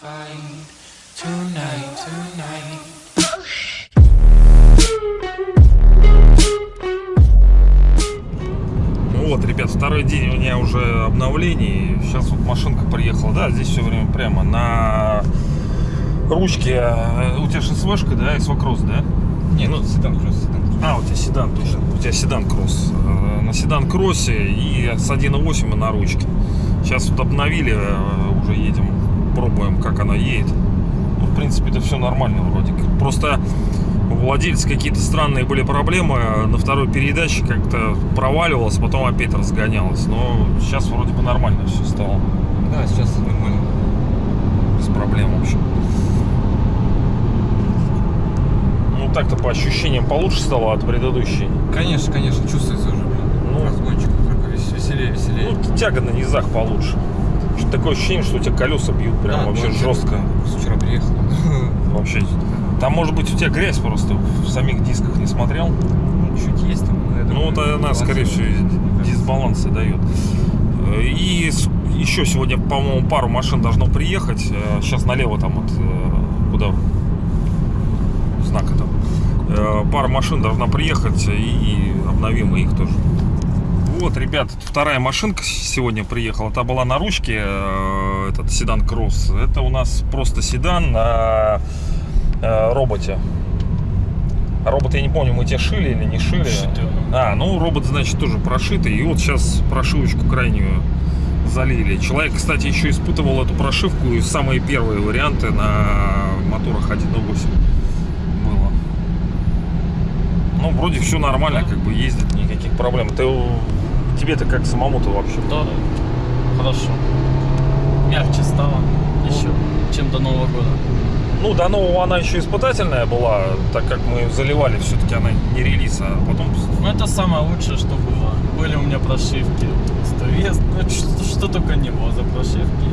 find tonight, tonight. Ну вот, ребят, второй день у меня уже обновлений. Сейчас вот машинка приехала, да, здесь все время прямо на ручке. э, У тебя ШСВшка, да, и свокросс, да? Не, ну седан кросс, седан кросс. А, у тебя седан, точно. У тебя седан кросс. Э, На седан кроссе и с 1.8 и на ручке. Сейчас вот обновили, э, уже едем, пробуем, как она едет. Ну, в принципе, это все нормально вроде. Просто у владельца какие-то странные были проблемы. На второй передаче как-то проваливалось, потом опять разгонялось. Но сейчас вроде бы нормально все стало. Да, сейчас нормально. Без проблем, в общем. Ну, так-то по ощущениям получше стало от предыдущей. Конечно, конечно, чувствуется уже, блин. Ну. Разгончик веселее, веселее. Ну, тяга на низах получше. Такое ощущение, что у тебя колеса бьют прям Да, вообще ну, жестко. Вчера приехал. Вообще. Там, может быть, у тебя грязь просто в самих дисках не смотрел. Ну, чуть есть там. Ну, думаю, вот она, скорее всего, дисбаланс и дает. Э, И еще сегодня, по-моему, пару машин должно приехать. Сейчас налево там вот э, куда знака там. Э, Пара машин должна приехать и обновим их тоже. Вот, ребят, вторая машинка сегодня приехала. Та была на ручке, э, этот седан Кросс. Это у нас просто седан на э, роботе. А робот, я не помню, мы те шили или не шили. Шитый. А, ну робот, значит, тоже прошитый. И вот сейчас прошивочку крайнюю залили. Человек, кстати, еще испытывал эту прошивку и самые первые варианты на моторах 1.8 было. Ну, вроде все нормально, как бы ездит, никаких проблем. Ты тебе-то как самому-то вообще? Да, хорошо. Мягче стало еще, чем до Нового года. Ну, до нового она еще испытательная была, так как мы заливали, все-таки она не релиз, а потом... Ну, это самое лучшее, что было. Были у меня прошивки. Сtovес, ну, что, что только не было за прошивки.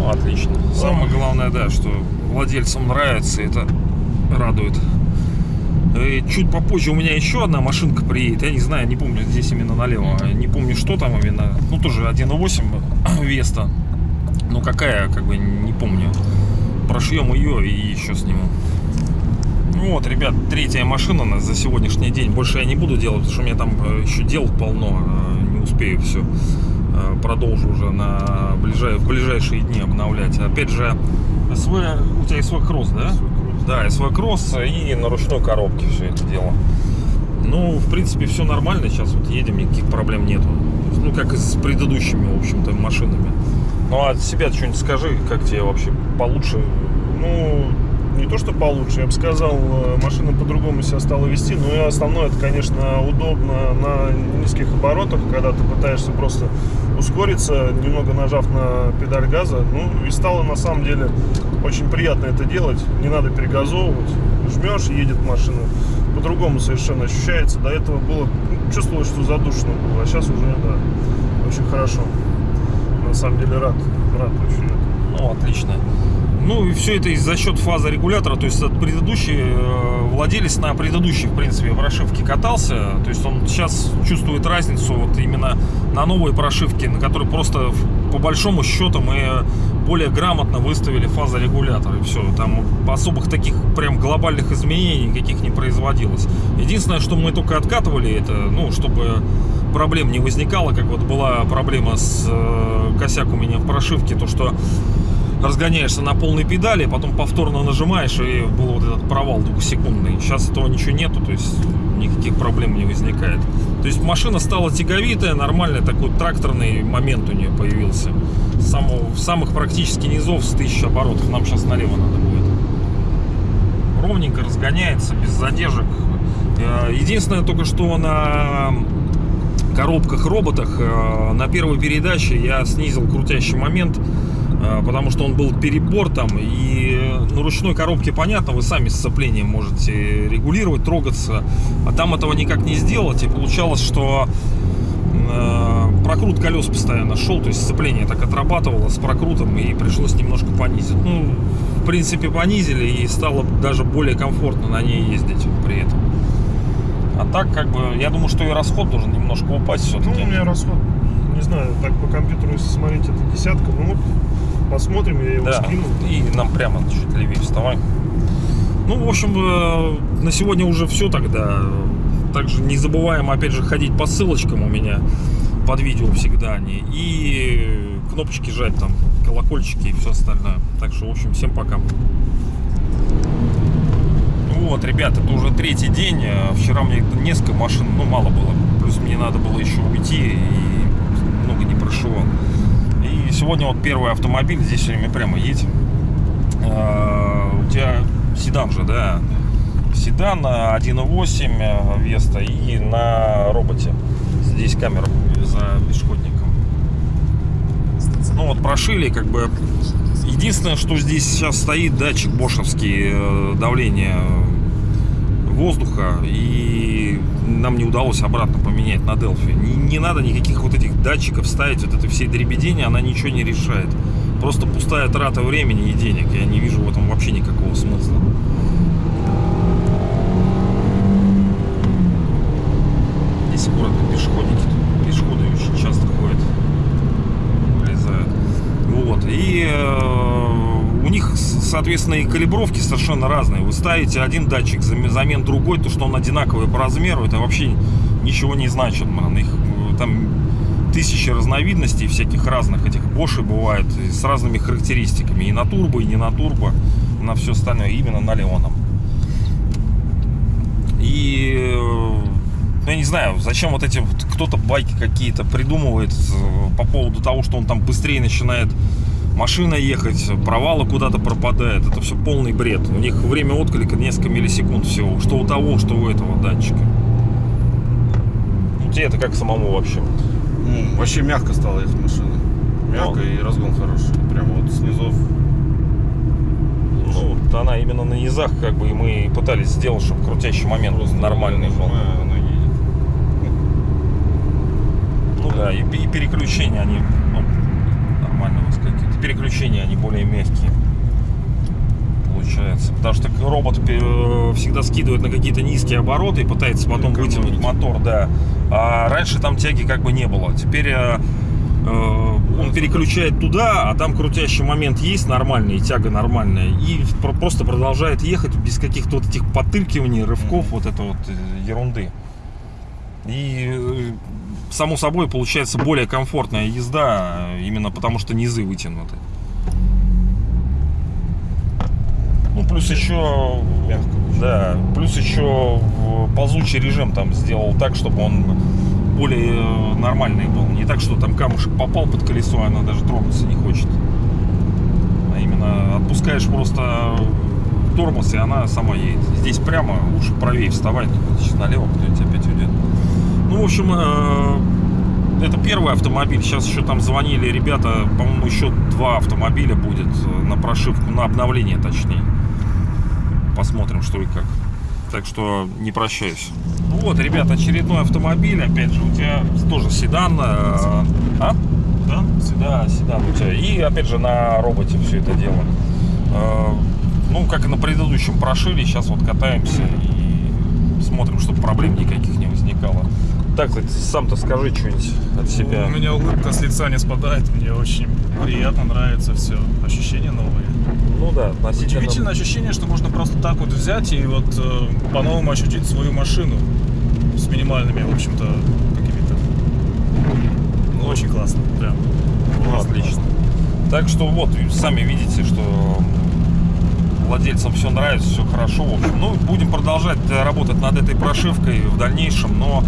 Ну, отлично. Самое главное, да, что владельцам нравится, это радует. И чуть попозже у меня еще одна машинка приедет. Я не знаю, не помню, здесь именно налево. Не помню, что там именно. Ну, тоже 1.8 Веста. Ну, какая, как бы, не помню. Прошьем ее и еще сниму. Ну Вот, ребят, третья машина у нас за сегодняшний день. Больше я не буду делать, потому что у меня там э, еще дел полно. э, Не успею все. Продолжу уже на ближай... в ближайшие дни обновлять. Опять же, СВ... у тебя СВ Кросс, да? Да, СВ Кросс и на ручной коробке все это дело. Ну, в принципе, все нормально. Сейчас вот едем, никаких проблем нету. Ну, как и с предыдущими, в общем-то, машинами. Ну, а от себя что-нибудь скажи, как тебе вообще получше? Ну, не то, что получше, я бы сказал, э, машина по-другому себя стала вести, но и основное, это, конечно, удобно на низких оборотах, когда ты пытаешься просто ускориться, немного нажав на педаль газа, ну, и стало, на самом деле, очень приятно это делать, не надо перегазовывать, жмешь, едет машина, по-другому совершенно ощущается, до этого было, ну, чувствовалось, что задушно было, а сейчас уже, да, очень хорошо, на самом деле рад, рад очень. Ну, отлично. Ну, и все это за счет фазы регулятора, то есть этот предыдущий э, владелец на предыдущей, в принципе, прошивке катался, то есть он сейчас чувствует разницу вот именно на новой прошивке, на которой просто по большому счету мы более грамотно выставили фазорегулятор и все, там особых таких прям глобальных изменений никаких не производилось. Единственное, что мы только откатывали это, ну, чтобы проблем не возникало, как вот была проблема с э, косяк у меня в прошивке, то что разгоняешься на полной педали, потом повторно нажимаешь, и был вот этот провал двухсекундный. Сейчас этого ничего нету, то есть никаких проблем не возникает. То есть машина стала тяговитая, нормальный такой тракторный момент у нее появился. Самого, самых практически низов с 1000 оборотов. Нам сейчас налево надо будет. Ровненько разгоняется, без задержек. Э, Единственное только, что на коробках роботах э, на первой передаче я снизил крутящий момент потому что он был перебор там и э, на ручной коробке понятно вы сами сцепление можете регулировать трогаться а там этого никак не сделать и получалось что э, прокрут колес постоянно шел то есть сцепление так отрабатывало с прокрутом и пришлось немножко понизить ну в принципе понизили и стало даже более комфортно на ней ездить при этом а так, как бы, я думаю, что и расход должен немножко упасть Ну, все-таки. у меня расход, не знаю, так по компьютеру, если смотреть, это десятка. Ну, вот посмотрим, я его Да, скину. и нам прямо чуть левее вставай. Ну, в общем, э, на сегодня уже все тогда. Также не забываем, опять же, ходить по ссылочкам у меня под видео всегда они. И кнопочки жать там, колокольчики и все остальное. Так что, в общем, всем пока. Вот, ребята, это уже третий день. Э, Вчера мне несколько машин, ну, мало было. Плюс мне надо было еще уйти и много не прошивал. Сегодня вот первый автомобиль, здесь все время прямо едь. А, У тебя седан же, да? Седан а, 1.8 а, Веста и на роботе. Здесь камера за пешеходником. Ну вот прошили, как бы. Единственное, что здесь сейчас стоит датчик бошевский э, давления воздуха, и нам не удалось обратно поменять на Делфи. Не, не надо никаких вот этих датчиков ставить, вот это все дребедения, она ничего не решает. Просто пустая трата времени и денег. Я не вижу в этом вообще никакого смысла. Здесь аккуратно пешеходники, пешеходы очень часто ходят, вылезают. Вот. И э, у них, соответственно, и калибровки совершенно разные. Вы ставите один датчик зам- замен другой, то, что он одинаковый по размеру, это вообще ничего не значит, man. Их э, там тысячи разновидностей всяких разных этих Bosch бывает с разными характеристиками. И на турбо, и не на турбо, на все остальное, именно на Леоном. И э, ну, я не знаю, зачем вот эти вот кто-то байки какие-то придумывает э, по поводу того, что он там быстрее начинает машина ехать, провалы куда-то пропадает. Это все полный бред. У них время отклика несколько миллисекунд всего. Что у того, что у этого датчика. Ну, тебе это как самому вообще? Ну, вообще мягко стала ехать машина. Мягко и разгон хороший. Прямо вот снизу. Ну, вот она именно на низах, как бы, и мы пытались сделать, чтобы крутящий момент нормальный был. Ну да, и, и переключения они ну, нормально у Переключения они более мягкие. Получается. Потому что робот э, всегда скидывает на какие-то низкие обороты и пытается потом Экономить. вытянуть мотор, да. А раньше там тяги как бы не было. Теперь э, э, он переключает туда, а там крутящий момент есть нормальный, и тяга нормальная. И про- просто продолжает ехать без каких-то вот этих потыркиваний, рывков, вот это вот ерунды. И само собой получается более комфортная езда, э, именно потому что низы вытянуты. Ну, плюс еще, Мягко. да, плюс еще ползучий режим там сделал так, чтобы он более э, нормальный был. Не так, что там камушек попал под колесо, она даже трогаться не хочет. А именно отпускаешь просто тормоз, и она сама едет. Здесь прямо, лучше правее вставать, сейчас налево кто-нибудь опять уйдет. Ну, в общем, э, это первый автомобиль. Сейчас еще там звонили ребята, по-моему, еще два автомобиля будет э, на прошивку, на обновление точнее. Посмотрим, что и как. Так что не прощаюсь. Вот, ребята, очередной автомобиль. Опять же, у тебя тоже седан. э, А? Да? Да, седан у тебя. И опять же на роботе все это дело. Ну, как и на предыдущем прошили, сейчас вот катаемся и смотрим, чтобы проблем никаких не возникало. Так, кстати, сам-то скажи что-нибудь от себя. У меня улыбка с лица не спадает, мне очень приятно, нравится все, ощущения новые. Ну да, относительно... Удивительное ощущение, что можно просто так вот взять и вот э, по-новому ощутить свою машину с минимальными, в общем-то, какими-то. Ну, очень классно, прям. Ну, отлично. Так что вот, сами видите, что владельцам все нравится, все хорошо. В общем, ну, будем продолжать э, работать над этой прошивкой в дальнейшем, но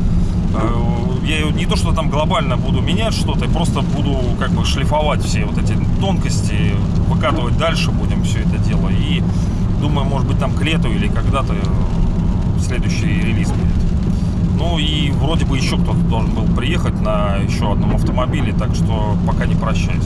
я ее не то, что там глобально буду менять что-то, я просто буду как бы шлифовать все вот эти тонкости, выкатывать дальше будем все это дело. И думаю, может быть, там к лету или когда-то э, следующий релиз будет. Ну и вроде бы еще кто-то должен был приехать на еще одном автомобиле, так что пока не прощаюсь.